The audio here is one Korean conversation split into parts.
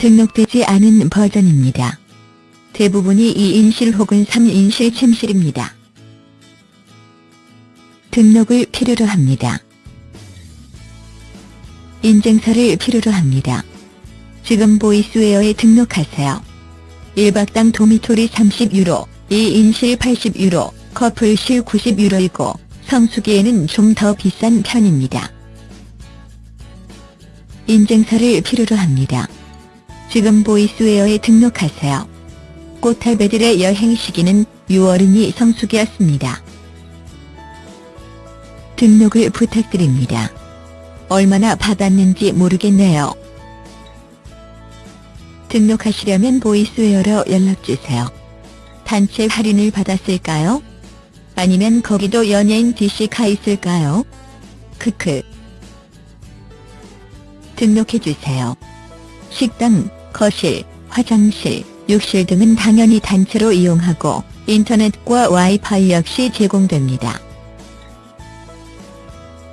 등록되지 않은 버전입니다. 대부분이 2인실 혹은 3인실 침실입니다. 등록을 필요로 합니다. 인증서를 필요로 합니다. 지금 보이스웨어에 등록하세요. 1박당 도미토리 30유로, 2인실 80유로, 커플실 90유로이고 성수기에는 좀 더 비싼 편입니다. 인증서를 필요로 합니다. 지금 보이스웨어에 등록하세요. 꽃탈배들의 여행 시기는 6월이니 성수기였습니다. 등록을 부탁드립니다. 얼마나 받았는지 모르겠네요. 등록하시려면 보이스웨어로 연락주세요. 단체 할인을 받았을까요? 아니면 거기도 연예인 DC가 있을까요? 크크. 등록해주세요. 식당, 거실, 화장실, 욕실 등은 당연히 단체로 이용하고 인터넷과 와이파이 역시 제공됩니다.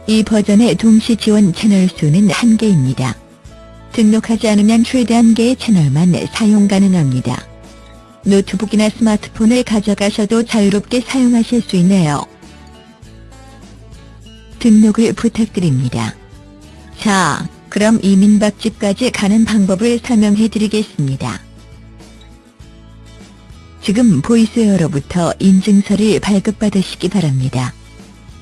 이 버전의 동시 지원 채널 수는 한개입니다 등록하지 않으면 최대 한개의 채널만 사용 가능합니다. 노트북이나 스마트폰을 가져가셔도 자유롭게 사용하실 수 있네요. 등록을 부탁드립니다. 자, 그럼 이 민박집까지 가는 방법을 설명해 드리겠습니다. 지금 보이스웨어로부터 인증서를 발급받으시기 바랍니다.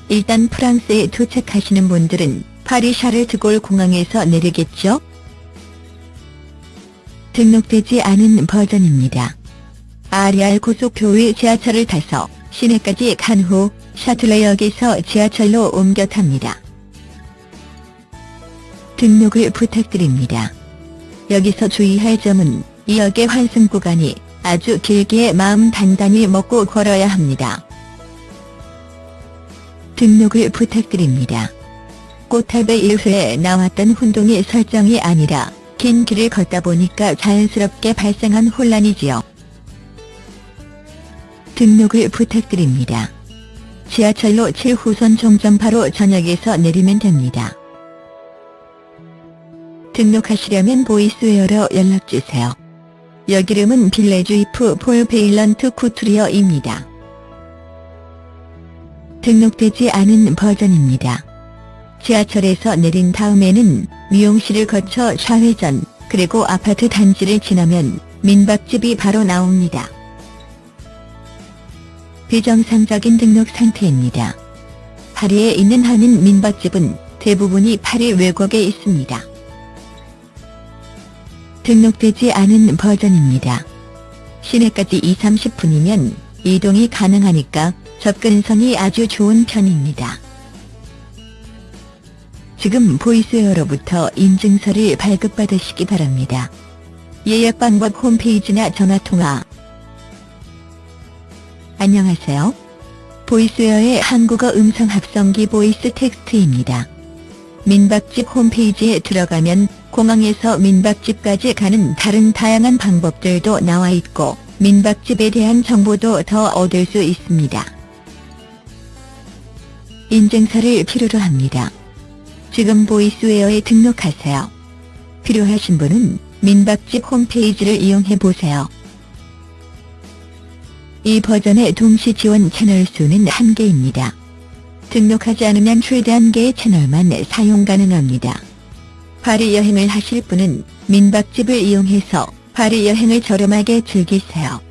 일단 프랑스에 도착하시는 분들은 파리 샤를드골 공항에서 내리겠죠? 등록되지 않은 버전입니다. 아리알 고속교회 지하철을 타서 시내까지 간 후 샤틀레역에서 지하철로 옮겨 탑니다. 등록을 부탁드립니다. 여기서 주의할 점은 이 역의 환승 구간이 아주 길게 마음 단단히 먹고 걸어야 합니다. 등록을 부탁드립니다. 꽃탑의 1회에 나왔던 혼동의 설정이 아니라 긴 길을 걷다 보니까 자연스럽게 발생한 혼란이지요. 등록을 부탁드립니다. 지하철로 7호선 종점 바로 전역에서 내리면 됩니다. 등록하시려면 보이스웨어로 연락주세요. 역 이름은 Villejuif Paul Vaillant-Couturier입니다. 등록되지 않은 버전입니다. 지하철에서 내린 다음에는 미용실을 거쳐 좌회전 그리고 아파트 단지를 지나면 민박집이 바로 나옵니다. 비정상적인 등록 상태입니다. 파리에 있는 한인 민박집은 대부분이 파리 외곽에 있습니다. 등록되지 않은 버전입니다. 시내까지 2-30분이면 이동이 가능하니까 접근성이 아주 좋은 편입니다. 지금 보이스웨어로부터 인증서를 발급받으시기 바랍니다. 예약 방법 홈페이지나 전화통화 안녕하세요. 보이스웨어의 한국어 음성 합성기 보이스 텍스트입니다. 민박집 홈페이지에 들어가면 공항에서 민박집까지 가는 다른 다양한 방법들도 나와 있고 민박집에 대한 정보도 더 얻을 수 있습니다. 인증서를 필요로 합니다. 지금 보이스웨어에 등록하세요. 필요하신 분은 민박집 홈페이지를 이용해 보세요. 이 버전의 동시 지원 채널 수는 한개입니다 등록하지 않으면 최대 한 개의 채널만 사용 가능합니다. 파리 여행을 하실 분은 민박집을 이용해서 파리 여행을 저렴하게 즐기세요.